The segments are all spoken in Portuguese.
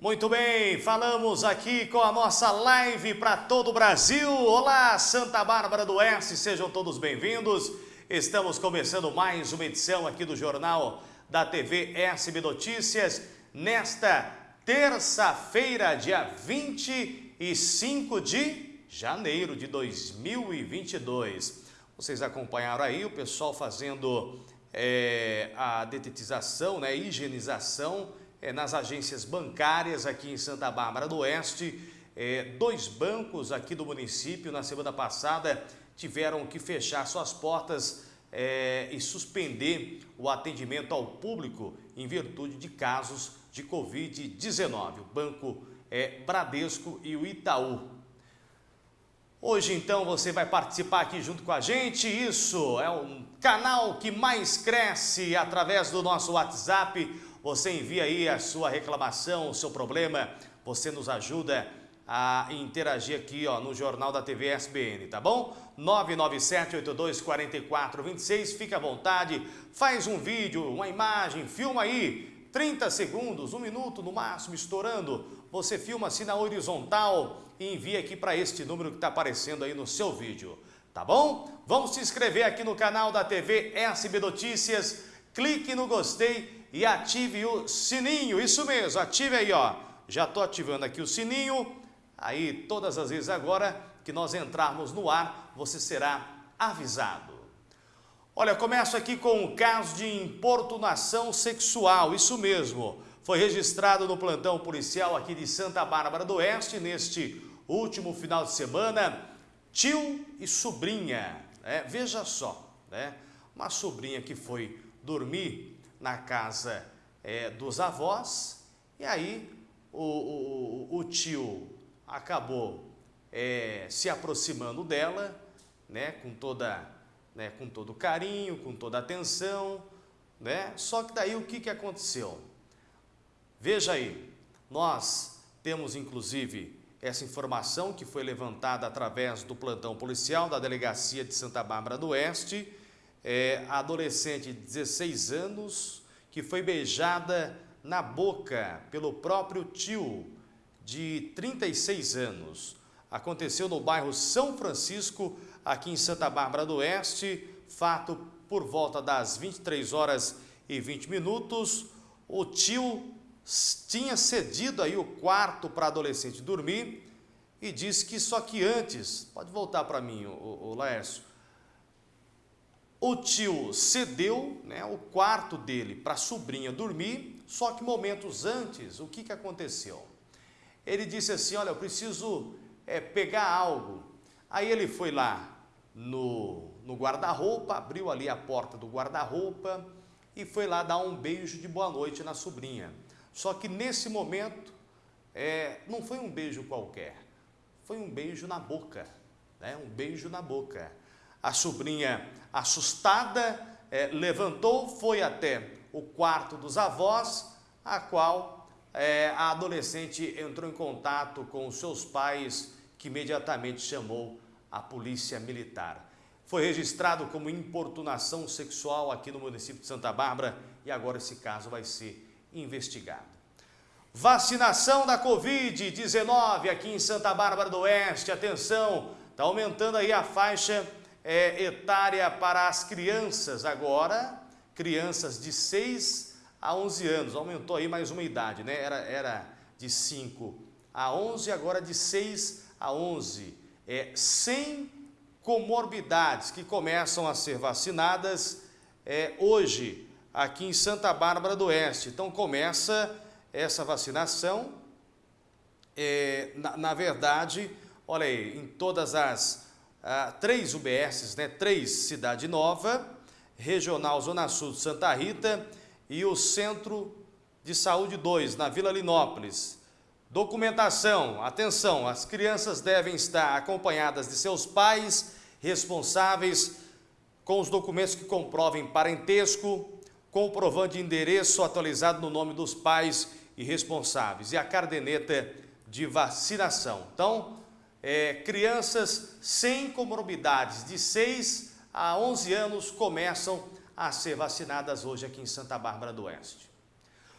Muito bem, falamos aqui com a nossa live para todo o Brasil. Olá, Santa Bárbara do Oeste, sejam todos bem-vindos. Estamos começando mais uma edição aqui do Jornal da TV SB Notícias, nesta terça-feira, dia 25 de janeiro de 2022. Vocês acompanharam aí o pessoal fazendo é, a detetização, né, higienização é, nas agências bancárias aqui em Santa Bárbara do Oeste. É, dois bancos aqui do município, na semana passada, tiveram que fechar suas portas é, e suspender o atendimento ao público em virtude de casos de Covid-19. O Banco é, Bradesco e o Itaú. Hoje, então, você vai participar aqui junto com a gente. Isso é um canal que mais cresce através do nosso WhatsApp você envia aí a sua reclamação, o seu problema, você nos ajuda a interagir aqui ó, no Jornal da TV SBN, tá bom? 997-82-4426, fica à vontade, faz um vídeo, uma imagem, filma aí, 30 segundos, um minuto no máximo, estourando. Você filma assim na horizontal e envia aqui para este número que está aparecendo aí no seu vídeo, tá bom? Vamos se inscrever aqui no canal da TV SB Notícias, clique no gostei e ative o sininho. Isso mesmo, ative aí, ó. Já estou ativando aqui o sininho. Aí, todas as vezes agora que nós entrarmos no ar, você será avisado. Olha, começo aqui com o caso de importunação sexual, isso mesmo. Foi registrado no plantão policial aqui de Santa Bárbara do Oeste neste último final de semana. Tio e sobrinha, né? veja só, né? uma sobrinha que foi dormir na casa é, dos avós, e aí o, o, o tio acabou é, se aproximando dela, né, com, toda, né, com todo carinho, com toda atenção, né? Só que daí o que, que aconteceu? Veja aí, nós temos inclusive essa informação que foi levantada através do plantão policial da Delegacia de Santa Bárbara do Oeste, é, adolescente de 16 anos que foi beijada na boca pelo próprio tio de 36 anos. Aconteceu no bairro São Francisco, aqui em Santa Bárbara do Oeste, fato por volta das 23 horas e 20 minutos. O tio tinha cedido aí o quarto para adolescente dormir e disse que só que antes, pode voltar para mim, o, o Laércio, o tio cedeu né, o quarto dele para a sobrinha dormir, só que momentos antes, o que, que aconteceu? Ele disse assim, olha, eu preciso é, pegar algo. Aí ele foi lá no, no guarda-roupa, abriu ali a porta do guarda-roupa e foi lá dar um beijo de boa noite na sobrinha. Só que nesse momento, é, não foi um beijo qualquer, foi um beijo na boca, né? um beijo na boca. A sobrinha, assustada, é, levantou, foi até o quarto dos avós, a qual é, a adolescente entrou em contato com seus pais, que imediatamente chamou a polícia militar. Foi registrado como importunação sexual aqui no município de Santa Bárbara e agora esse caso vai ser investigado. Vacinação da Covid-19 aqui em Santa Bárbara do Oeste. Atenção, está aumentando aí a faixa é, etária para as crianças agora, crianças de 6 a 11 anos, aumentou aí mais uma idade, né? Era, era de 5 a 11, agora de 6 a 11. É, sem comorbidades que começam a ser vacinadas é, hoje aqui em Santa Bárbara do Oeste. Então começa essa vacinação, é, na, na verdade, olha aí, em todas as ah, três UBSs, né? três Cidade Nova, Regional Zona Sul de Santa Rita e o Centro de Saúde 2, na Vila Linópolis. Documentação, atenção, as crianças devem estar acompanhadas de seus pais responsáveis com os documentos que comprovem parentesco, comprovando de endereço atualizado no nome dos pais e responsáveis e a cardeneta de vacinação. Então, é, crianças sem comorbidades de 6 a 11 anos começam a ser vacinadas hoje aqui em Santa Bárbara do Oeste.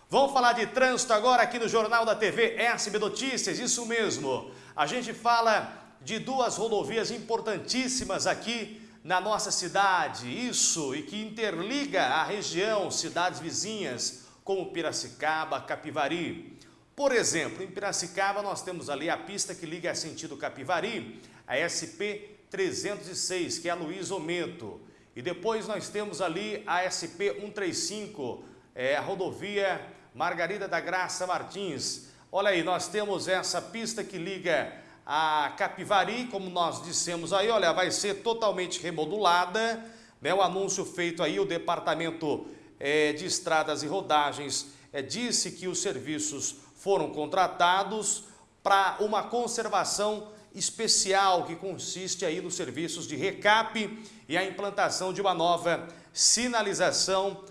Vamos falar de trânsito agora aqui no Jornal da TV SB Notícias, isso mesmo. A gente fala de duas rodovias importantíssimas aqui na nossa cidade, isso, e que interliga a região, cidades vizinhas, como Piracicaba, Capivari. Por exemplo, em Piracicaba nós temos ali a pista que liga a sentido Capivari, a SP 306, que é a Luiz Omento. E depois nós temos ali a SP 135, é a rodovia Margarida da Graça Martins. Olha aí, nós temos essa pista que liga a Capivari, como nós dissemos aí, olha, vai ser totalmente remodulada, né? O anúncio feito aí, o Departamento é, de Estradas e Rodagens é, disse que os serviços foram contratados para uma conservação especial que consiste aí nos serviços de recap e a implantação de uma nova sinalização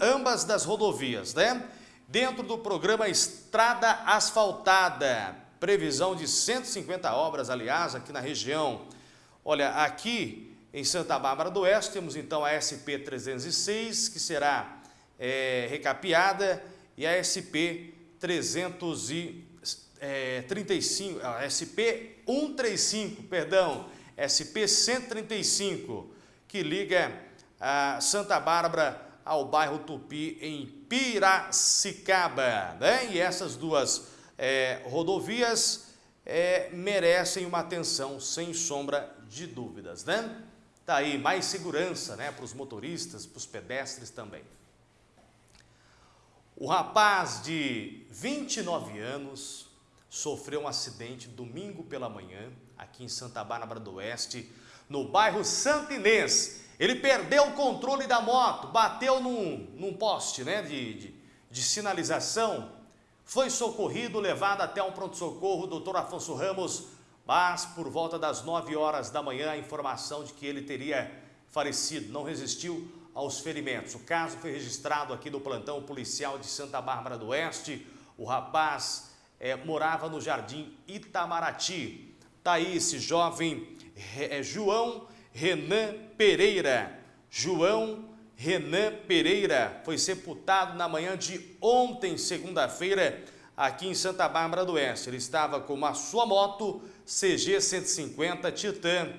ambas das rodovias, né? Dentro do programa Estrada Asfaltada, previsão de 150 obras, aliás, aqui na região. Olha, aqui em Santa Bárbara do Oeste temos então a SP 306, que será é, recapeada, e a SP 335, a SP 135, perdão, SP 135, que liga a Santa Bárbara ao bairro Tupi, em Piracicaba. Né? E essas duas é, rodovias é, merecem uma atenção sem sombra de dúvidas. Né? Tá aí mais segurança né, para os motoristas, para os pedestres também. O rapaz de 29 anos sofreu um acidente domingo pela manhã, aqui em Santa Bárbara do Oeste, no bairro Santinês, ele perdeu o controle da moto, bateu num, num poste né, de, de, de sinalização, foi socorrido, levado até um pronto-socorro, doutor Afonso Ramos, mas por volta das 9 horas da manhã, a informação de que ele teria falecido, não resistiu aos ferimentos. O caso foi registrado aqui no plantão policial de Santa Bárbara do Oeste. O rapaz é, morava no Jardim Itamaraty. Está aí esse jovem é, João Renan Pereira. João Renan Pereira foi sepultado na manhã de ontem, segunda-feira, aqui em Santa Bárbara do Oeste. Ele estava com uma sua moto CG 150 Titan,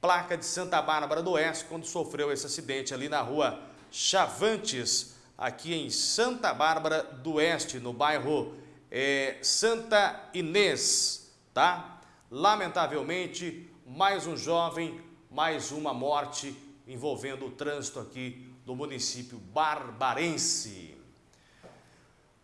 placa de Santa Bárbara do Oeste, quando sofreu esse acidente ali na rua Chavantes, aqui em Santa Bárbara do Oeste, no bairro é, Santa Inês, tá? Lamentavelmente, mais um jovem mais uma morte envolvendo o trânsito aqui no município barbarense.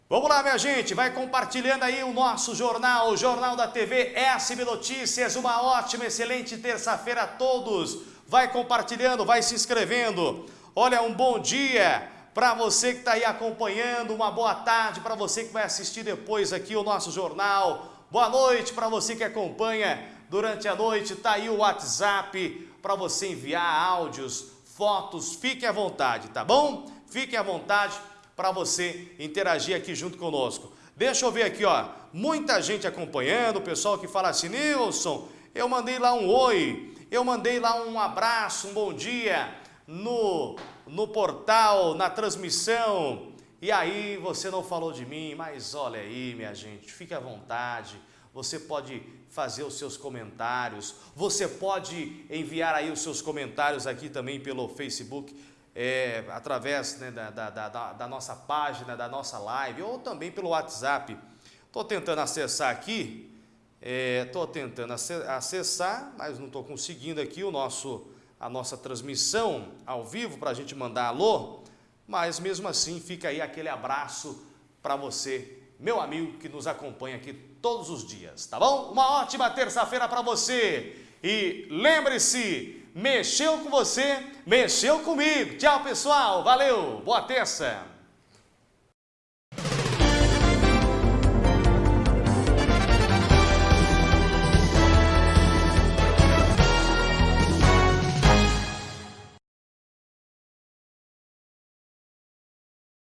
Vamos lá, minha gente, vai compartilhando aí o nosso jornal, o Jornal da TV SB Notícias. Uma ótima, excelente terça-feira a todos. Vai compartilhando, vai se inscrevendo. Olha, um bom dia para você que está aí acompanhando, uma boa tarde para você que vai assistir depois aqui o nosso jornal. Boa noite para você que acompanha durante a noite. Está aí o WhatsApp para você enviar áudios, fotos, fique à vontade, tá bom? Fique à vontade para você interagir aqui junto conosco. Deixa eu ver aqui, ó, muita gente acompanhando, o pessoal que fala assim, Nilson, eu mandei lá um oi, eu mandei lá um abraço, um bom dia no, no portal, na transmissão, e aí você não falou de mim, mas olha aí, minha gente, fique à vontade, você pode fazer os seus comentários, você pode enviar aí os seus comentários aqui também pelo Facebook, é, através né, da, da, da, da, nossa página, da nossa live, ou também pelo WhatsApp. Estou tentando acessar aqui, estou é, tentando acessar, mas não estou conseguindo aqui o nosso, a nossa transmissão ao vivo para a gente mandar alô, mas mesmo assim fica aí aquele abraço para você, meu amigo que nos acompanha aqui todos os dias, tá bom? Uma ótima terça-feira para você. E lembre-se, mexeu com você, mexeu comigo. Tchau, pessoal. Valeu. Boa terça.